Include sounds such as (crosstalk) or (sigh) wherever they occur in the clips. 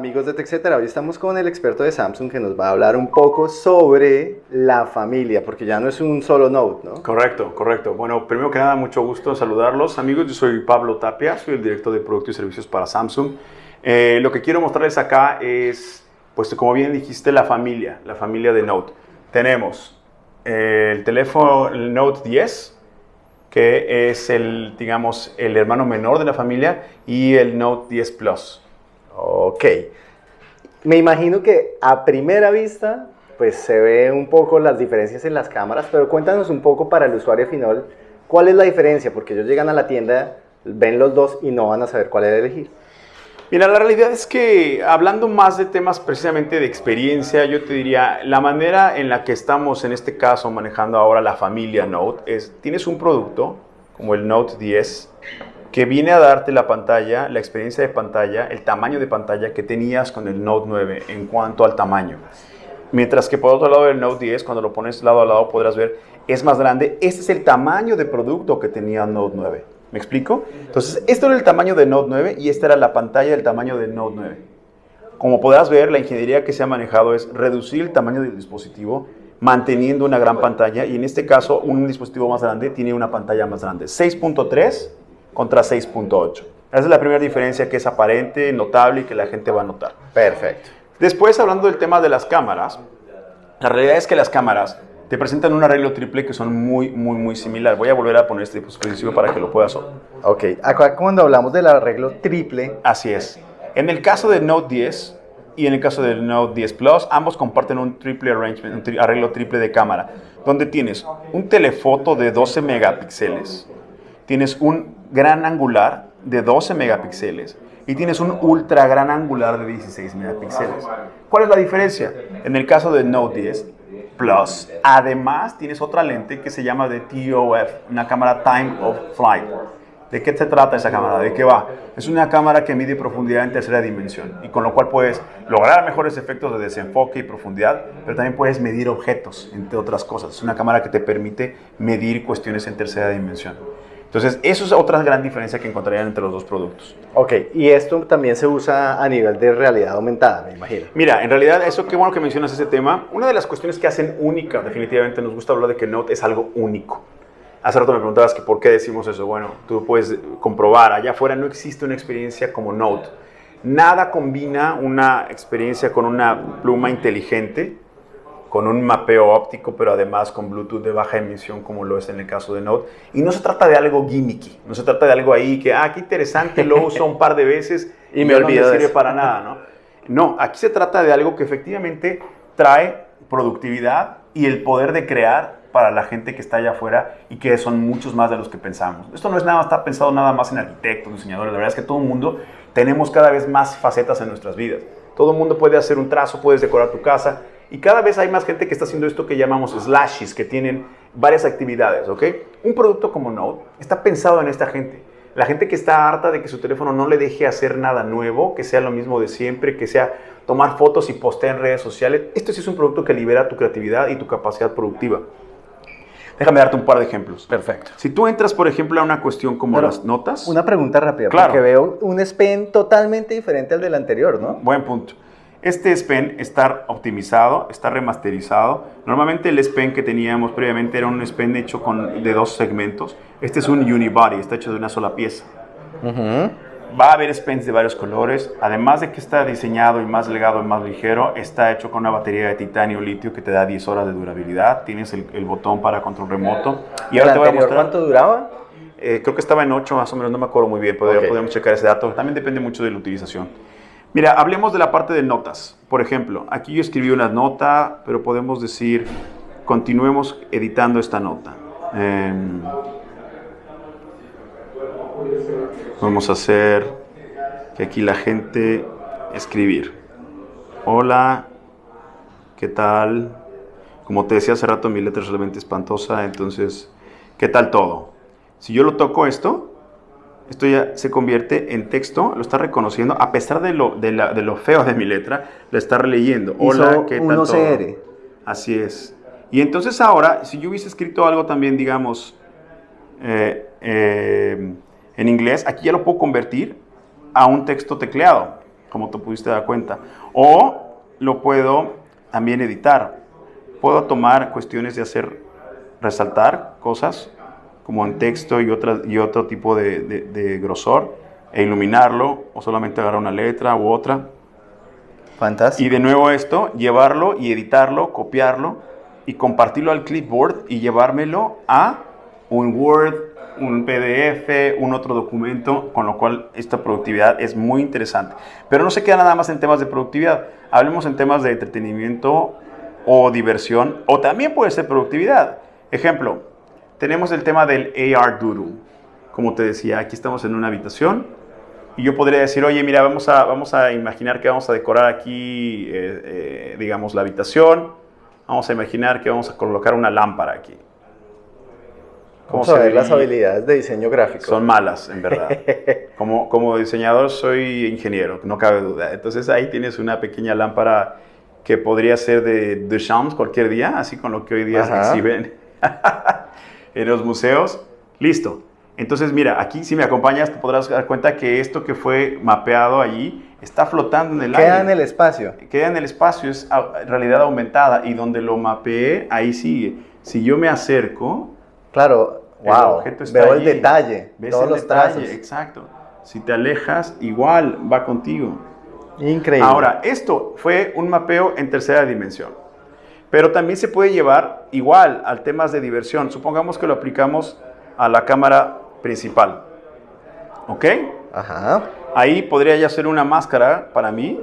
amigos de TechCetera. Hoy estamos con el experto de Samsung que nos va a hablar un poco sobre la familia, porque ya no es un solo Note, ¿no? Correcto, correcto. Bueno, primero que nada, mucho gusto en saludarlos. Amigos, yo soy Pablo Tapia, soy el director de productos y servicios para Samsung. Eh, lo que quiero mostrarles acá es, pues como bien dijiste, la familia, la familia de Note. Tenemos eh, el teléfono el Note 10, que es el, digamos, el hermano menor de la familia, y el Note 10 Plus. Ok. Me imagino que a primera vista, pues se ve un poco las diferencias en las cámaras, pero cuéntanos un poco para el usuario final, ¿cuál es la diferencia? Porque ellos llegan a la tienda, ven los dos y no van a saber cuál es elegir. Mira, la realidad es que hablando más de temas precisamente de experiencia, yo te diría, la manera en la que estamos en este caso manejando ahora la familia Note es, tienes un producto como el Note 10 que viene a darte la pantalla, la experiencia de pantalla, el tamaño de pantalla que tenías con el Note 9 en cuanto al tamaño. Mientras que por otro lado del Note 10, cuando lo pones lado a lado podrás ver, es más grande. Este es el tamaño de producto que tenía el Note 9. ¿Me explico? Entonces, esto era el tamaño del Note 9 y esta era la pantalla del tamaño del Note 9. Como podrás ver, la ingeniería que se ha manejado es reducir el tamaño del dispositivo manteniendo una gran pantalla y en este caso un dispositivo más grande tiene una pantalla más grande. 6.3 contra 6.8. Esa es la primera diferencia que es aparente, notable y que la gente va a notar. Perfecto. Después, hablando del tema de las cámaras, la realidad es que las cámaras te presentan un arreglo triple que son muy, muy, muy similar. Voy a volver a poner este dispositivo para que lo puedas ver. Ok, acá cuando hablamos del arreglo triple... Así es. En el caso del Note 10 y en el caso del Note 10 Plus, ambos comparten un triple arrangement, un arreglo triple de cámara, donde tienes un telefoto de 12 megapíxeles, tienes un gran angular de 12 megapíxeles y tienes un ultra gran angular de 16 megapíxeles. ¿Cuál es la diferencia? En el caso del Note 10 Plus, además tienes otra lente que se llama de TOF, una cámara Time of Flight. ¿De qué se trata esa cámara? ¿De qué va? Es una cámara que mide profundidad en tercera dimensión y con lo cual puedes lograr mejores efectos de desenfoque y profundidad, pero también puedes medir objetos, entre otras cosas. Es una cámara que te permite medir cuestiones en tercera dimensión. Entonces, eso es otra gran diferencia que encontrarían entre los dos productos. Ok, y esto también se usa a nivel de realidad aumentada, me imagino. Mira, en realidad, eso qué bueno que mencionas ese tema. Una de las cuestiones que hacen única, definitivamente nos gusta hablar de que Note es algo único. Hace rato me preguntabas que por qué decimos eso. Bueno, tú puedes comprobar, allá afuera no existe una experiencia como Note. Nada combina una experiencia con una pluma inteligente con un mapeo óptico, pero además con Bluetooth de baja emisión, como lo es en el caso de Note. Y no se trata de algo gimmicky, no se trata de algo ahí que, ah, qué interesante, lo uso un par de veces (laughs) y, me olvido. No me sirve para nada, ¿no? No, aquí se trata de algo que efectivamente trae productividad y el poder de crear para la gente que está allá afuera y que son muchos más de los que pensamos. Esto no es nada, está pensado nada más en arquitectos, diseñadores, la verdad es que todo el mundo tenemos cada vez más facetas en nuestras vidas. Todo el mundo puede hacer un trazo, puedes decorar tu casa y cada vez hay más gente que está haciendo esto que llamamos slashes, que tienen varias actividades, ¿ok? Un producto como Note está pensado en esta gente. La gente que está harta de que su teléfono no le deje hacer nada nuevo, que sea lo mismo de siempre, que sea tomar fotos y postear en redes sociales. Esto sí es un producto que libera tu creatividad y tu capacidad productiva. Déjame darte un par de ejemplos. Perfecto. Si tú entras, por ejemplo, a una cuestión como las notas. Una pregunta rápida, claro. porque veo un S Pen totalmente diferente al del anterior, ¿no? Buen punto. Este S Pen está optimizado, está remasterizado. Normalmente el S Pen que teníamos previamente era un S Pen hecho con, de dos segmentos. Este es un unibody, está hecho de una sola pieza. Va a haber S Pens de varios colores. Además de que está diseñado y más delgado y más ligero, está hecho con una batería de titanio litio que te da 10 horas de durabilidad. Tienes el, botón para control remoto. Y ahora te voy a mostrar. ¿Cuánto duraba? Eh, creo que estaba en 8 más o menos, no me acuerdo muy bien, podemos checar ese dato. También depende mucho de la utilización. Mira, hablemos de la parte de notas. Por ejemplo, aquí yo escribí una nota, pero podemos decir, continuemos editando esta nota. Em, vamos a hacer que aquí la gente escribir. Hola, ¿qué tal? Como te decía hace rato, mi letra es realmente espantosa, entonces, ¿qué tal todo? Si yo lo toco esto, esto ya se convierte en texto, lo está reconociendo, a pesar de lo, de, lo feo de mi letra, lo está releyendo. Hola, ¿qué tal CR. Así es. Y entonces ahora, si yo hubiese escrito algo también, digamos, eh, eh, en inglés, aquí ya lo puedo convertir a un texto tecleado. como te pudiste dar cuenta. O lo puedo también editar. Puedo tomar cuestiones de hacer resaltar cosas como en texto y, otra, y otro tipo de, de, grosor e iluminarlo o solamente agarrar una letra u otra. Fantástico. Y de nuevo esto, llevarlo y editarlo, copiarlo y compartirlo al clipboard y llevármelo a un Word, un PDF, un otro documento, con lo cual esta productividad es muy interesante. Pero no se queda nada más en temas de productividad, hablemos en temas de entretenimiento o diversión, o también puede ser productividad. Ejemplo, tenemos el tema del AR Doodle. Como te decía, aquí estamos en una habitación y yo podría decir, oye, mira, vamos a, vamos a imaginar que vamos a decorar aquí, eh, eh, digamos, la habitación. Vamos a imaginar que vamos a colocar una lámpara aquí. Vamos a ver las habilidades de diseño gráfico. Son malas, en verdad. (laughs) como, como diseñador soy ingeniero, no cabe duda. Entonces ahí tienes una pequeña lámpara que podría ser de Duchamp cualquier día, así con lo que hoy día se exhiben (laughs) en los museos. Listo. Entonces, mira, aquí si me acompañas te podrás dar cuenta que esto que fue mapeado allí está flotando en el aire. Queda en el espacio. Queda en el espacio, es realidad aumentada y donde lo mapeé, ahí sigue. Si yo me acerco, Claro, wow, veo el detalle, ¿Ves todos los detalle, Exacto. Si te alejas, igual va contigo. Increíble. Ahora, esto fue un mapeo en tercera dimensión. Pero también se puede llevar igual al temas de diversión. Supongamos que lo aplicamos a la cámara principal. ¿Ok? Ajá. Ahí podría ya ser una máscara para mí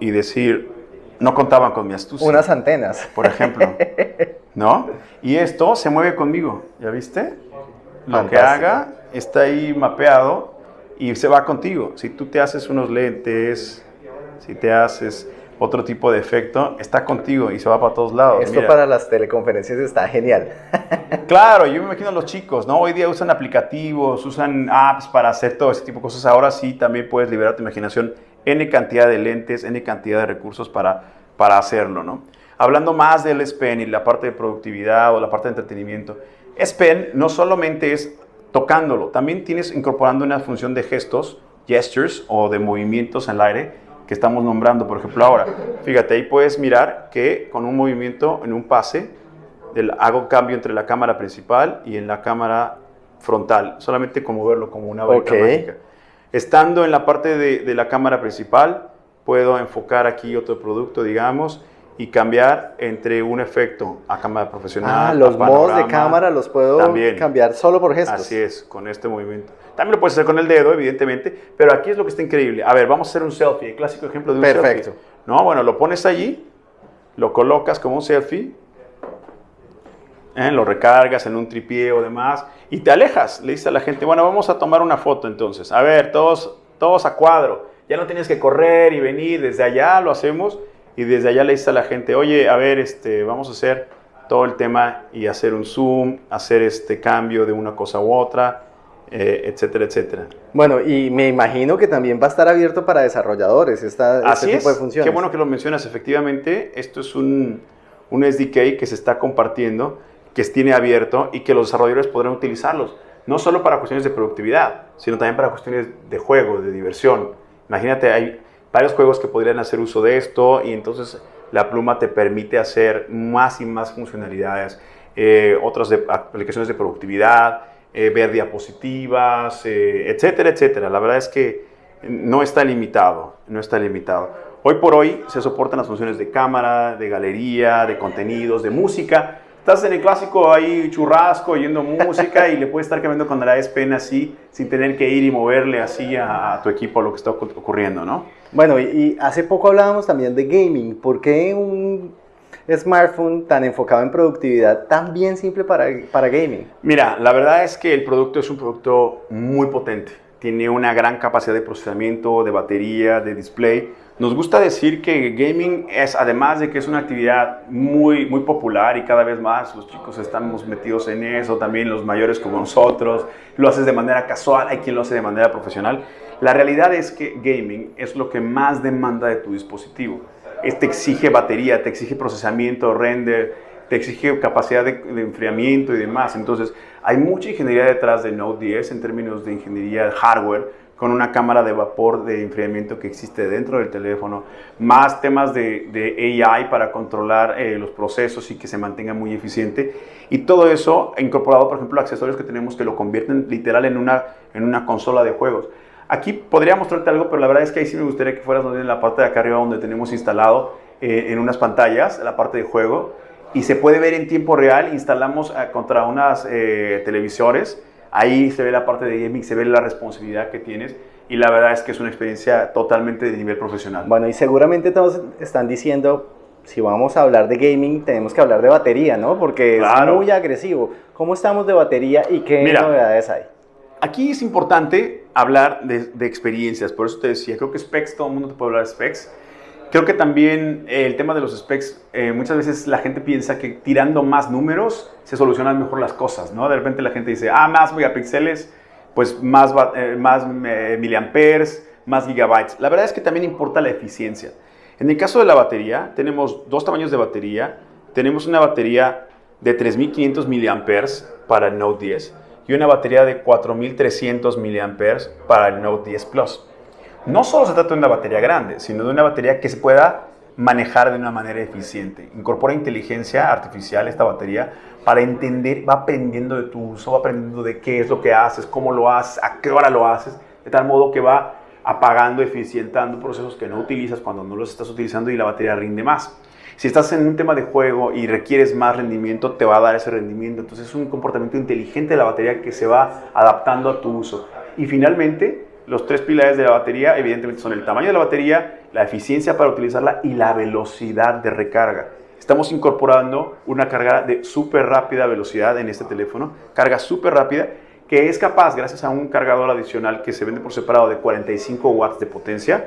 y decir, no contaban con mi astucia. Unas antenas. Por ejemplo. (laughs) ¿No? Y esto se mueve conmigo, ¿ya viste? Lo que haga está ahí mapeado y se va contigo. Si tú te haces unos lentes, si te haces otro tipo de efecto, está contigo y se va para todos lados. Esto para las teleconferencias está genial. (laughs) (laughs) claro, yo me imagino a los chicos, ¿no? Hoy día usan aplicativos, usan apps para hacer todo ese tipo de cosas. Ahora sí también puedes liberar tu imaginación, N cantidad de lentes, N cantidad de recursos para, para hacerlo, ¿no? Hablando más del SPEN y la parte de productividad o la parte de entretenimiento, SPEN no solamente es tocándolo, también tienes incorporando una función de gestos, gestures o de movimientos en el aire que estamos nombrando, por ejemplo, ahora. Fíjate, ahí puedes mirar que con un movimiento en un pase del, hago cambio entre la cámara principal y en la cámara frontal, solamente como verlo como una varita mágica. Estando en la parte de, de la cámara principal, puedo enfocar aquí otro producto, digamos, y cambiar entre un efecto a cámara profesional. Ah, los modos de cámara los puedo cambiar solo por gestos. Así es, con este movimiento. También lo puedes hacer con el dedo, evidentemente, pero aquí es lo que está increíble. A ver, vamos a hacer un selfie, el clásico ejemplo de un selfie. Perfecto. No, bueno, lo pones allí, lo colocas como un selfie, ¿eh? lo recargas en un tripié o demás, y te alejas. Le dices a la gente, bueno, vamos a tomar una foto entonces. A ver, todos, todos a cuadro. Ya no tienes que correr y venir, desde allá lo hacemos y desde allá le dice a la gente, oye, a ver, este, vamos a hacer todo el tema y hacer un zoom, hacer este cambio de una cosa u otra, eh, etcétera, etcétera. Bueno, y me imagino que también va a estar abierto para desarrolladores esta, este tipo de funciones. Qué bueno que lo mencionas, efectivamente, esto es un, un SDK que se está compartiendo, que tiene abierto y que los desarrolladores podrán utilizarlos, no solo para cuestiones de productividad, sino también para cuestiones de juego, de diversión. Imagínate, hay, varios juegos que podrían hacer uso de esto y entonces la pluma te permite hacer más y más funcionalidades, eh, otras aplicaciones de productividad, eh, ver diapositivas, eh, etcétera, etcétera. La verdad es que no está limitado, no está limitado. Hoy por hoy se soportan las funciones de cámara, de galería, de contenidos, de música, estás en el clásico ahí churrasco, oyendo música y le puedes estar cambiando cuando la es pena así, sin tener que ir y moverle así a, tu equipo a lo que está ocurriendo, ¿no? Bueno, y, hace poco hablábamos también de gaming. ¿Por qué un smartphone tan enfocado en productividad tan bien simple para, para gaming? Mira, la verdad es que el producto es un producto muy potente. Tiene una gran capacidad de procesamiento, de batería, de display nos gusta decir que gaming es, además de que es una actividad muy, muy popular y cada vez más los chicos estamos metidos en eso, también los mayores como nosotros, lo haces de manera casual, hay quien lo hace de manera profesional. La realidad es que gaming es lo que más demanda de tu dispositivo. Este exige batería, te exige procesamiento, render, te exige capacidad de, enfriamiento y demás. Entonces, hay mucha ingeniería detrás de Node 10 en términos de ingeniería hardware con una cámara de vapor de enfriamiento que existe dentro del teléfono, más temas de, de AI para controlar eh, los procesos y que se mantenga muy eficiente. Y todo eso incorporado, por ejemplo, accesorios que tenemos que lo convierten literal en una, en una consola de juegos. Aquí podría mostrarte algo, pero la verdad es que ahí sí me gustaría que fueras en la parte de acá arriba donde tenemos instalado eh, en unas pantallas la parte de juego y se puede ver en tiempo real. Instalamos eh, contra unas televisores Ahí se ve la parte de gaming, se ve la responsabilidad que tienes y la verdad es que es una experiencia totalmente de nivel profesional. Bueno, y seguramente todos están diciendo, si vamos a hablar de gaming, tenemos que hablar de batería, ¿no? Porque es muy agresivo. ¿Cómo estamos de batería y qué novedades hay? Aquí es importante hablar de, de, experiencias, por eso te decía, creo que specs, todo el mundo te puede hablar de specs, Creo que también eh, el tema de los specs, eh, muchas veces la gente piensa que tirando más números se solucionan mejor las cosas, ¿no? De repente la gente dice, ah, más megapíxeles, pues más, eh, más miliamperes, más gigabytes. La verdad es que también importa la eficiencia. En el caso de la batería, tenemos dos tamaños de batería. Tenemos una batería de 3500 miliamperes para el Note 10 y una batería de 4300 miliamperes para el Note 10 Plus no solo se trata de una batería grande, sino de una batería que se pueda manejar de una manera eficiente. Incorpora inteligencia artificial esta batería para entender, va aprendiendo de tu uso, va aprendiendo de qué es lo que haces, cómo lo haces, a qué hora lo haces, de tal modo que va apagando, eficientando procesos que no utilizas cuando no los estás utilizando y la batería rinde más. Si estás en un tema de juego y requieres más rendimiento, te va a dar ese rendimiento. Entonces es un comportamiento inteligente de la batería que se va adaptando a tu uso. Y finalmente, los tres pilares de la batería, evidentemente, son el tamaño de la batería, la eficiencia para utilizarla y la velocidad de recarga. Estamos incorporando una carga de súper rápida velocidad en este teléfono, carga súper rápida, que es capaz, gracias a un cargador adicional que se vende por separado de 45 watts de potencia,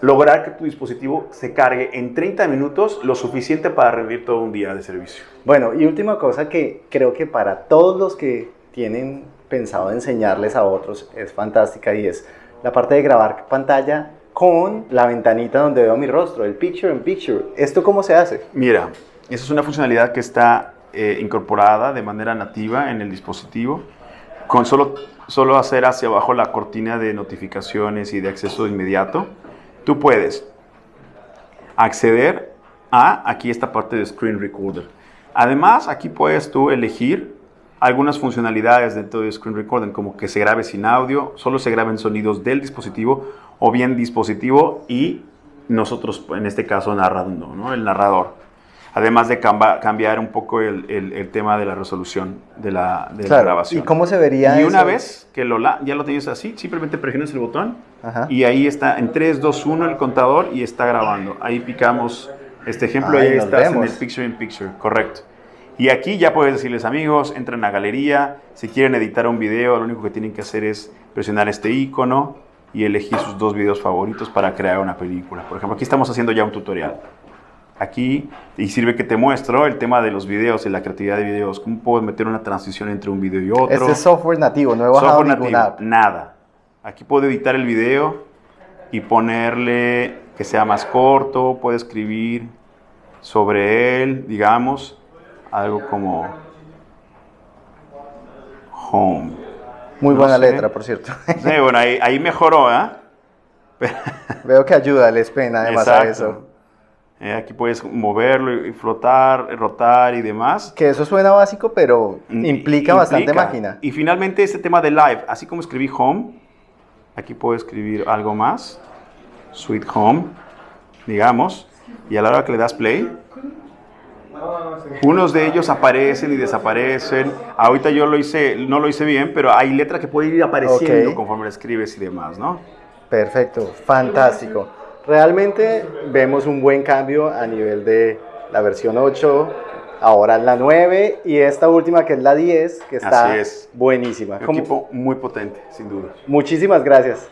lograr que tu dispositivo se cargue en 30 minutos lo suficiente para rendir todo un día de servicio. Bueno, y última cosa que creo que para todos los que tienen pensado enseñarles a otros es fantástica y es la parte de grabar pantalla con la ventanita donde veo mi rostro, el picture in picture. ¿Esto cómo se hace? Mira, esa es una funcionalidad que está eh, incorporada de manera nativa en el dispositivo. Con solo, solo hacer hacia abajo la cortina de notificaciones y de acceso inmediato, tú puedes acceder a aquí esta parte de Screen Recorder. Además, aquí puedes tú elegir algunas funcionalidades dentro de Screen Recording, como que se grabe sin audio, solo se graben sonidos del dispositivo o bien dispositivo y nosotros, en este caso, narrando, ¿no? el narrador. Además de cambiar un poco el, el, tema de la resolución de la, de la, grabación. ¿Y cómo se vería Y una vez que lo, ya lo tienes así, simplemente presionas el botón y ahí está en 3, 2, 1 el contador y está grabando. Ahí picamos este ejemplo, ahí estás en el Picture in Picture, correcto. Y aquí ya puedes decirles amigos, entren a galería, si quieren editar un video, lo único que tienen que hacer es presionar este icono y elegir sus dos videos favoritos para crear una película. Por ejemplo, aquí estamos haciendo ya un tutorial. Aquí, y sirve que te muestro el tema de los videos y la creatividad de videos. ¿Cómo puedo meter una transición entre un video y otro? Este es software nativo, no he bajado software nativo, Nada. Aquí puedo editar el video y ponerle que sea más corto, puedo escribir sobre él, digamos algo como home. Muy buena letra, por cierto. Sí, bueno, ahí, mejoró, ¿eh? (laughs) Veo que ayuda el pen además a eso. Eh, aquí puedes moverlo y flotar, rotar y demás. Que eso suena básico, pero mm, implica, bastante máquina. Y finalmente este tema de live, así como escribí home, aquí puedo escribir algo más, sweet home, digamos, y a la hora que le das play, unos de ellos aparecen y desaparecen. Ahorita yo lo hice, no lo hice bien, pero hay letras que pueden ir apareciendo conforme la escribes y demás, ¿no? Perfecto, fantástico. Realmente vemos un buen cambio a nivel de la versión 8, ahora la 9 y esta última que es la 10, que está buenísima. Un equipo muy potente, sin duda. Muchísimas gracias.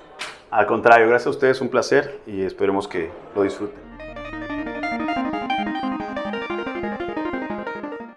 Al contrario, gracias a ustedes, un placer y esperemos que lo disfruten.